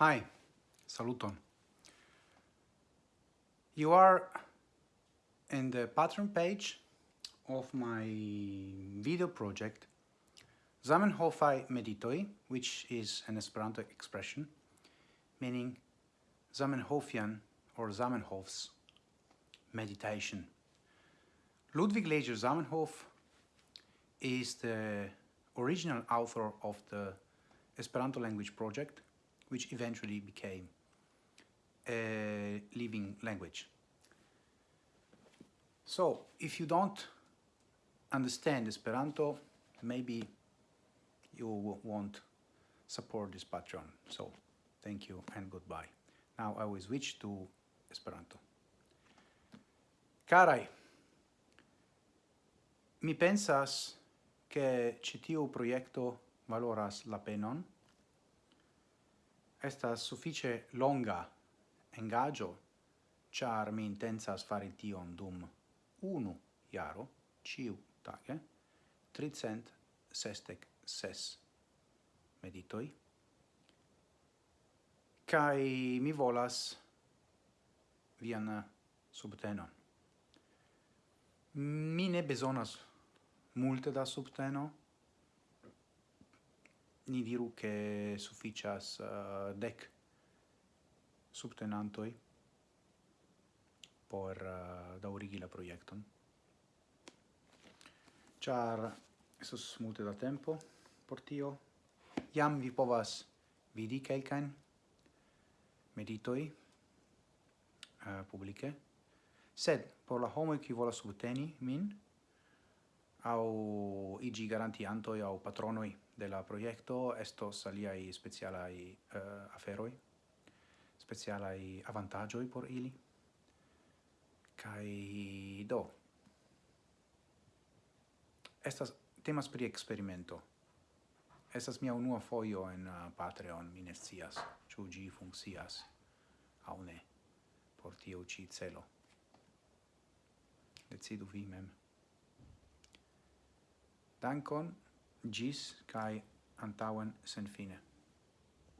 Hi, saluton. You are in the pattern page of my video project Zamenhofai meditoi, which is an Esperanto expression meaning Zamenhofian or Zamenhof's meditation. Ludwig Leger Zamenhof is the original author of the Esperanto language project, which eventually became a living language. So, if you don't understand Esperanto, maybe you won't support this Patreon. So, thank you and goodbye. Now I will switch to Esperanto. Carai, mi pensas che citiu proiecto valoras la penon, estas suffice longa engaggio, char mi intensas fari tion dum unu iaro, ciu tage, tricent sestec ses meditoi, cae mi volas vian subtenon. Mi ne besonas multe da subteno, ni diru che sufficias uh, dec subtenantoi por uh, daurigi la proiecton. Char esos multe da tempo por tio. Iam vi povas vidi quelcaen meditoi eh, uh, publice, sed por la homo qui vola subteni min, au igi garantiantoi au patronoi de la proiecto estos aliai specialai uh, eh, aferoi, specialai avantagioi por ili, kai do. Estas temas pri experimento. Estas mia unua foio en uh, Patreon, mi ne scias, ĉu ĝi funkcias aŭ ne por tio ci celo. Decidu vi mem. Dankon gis cae antauen sen fine.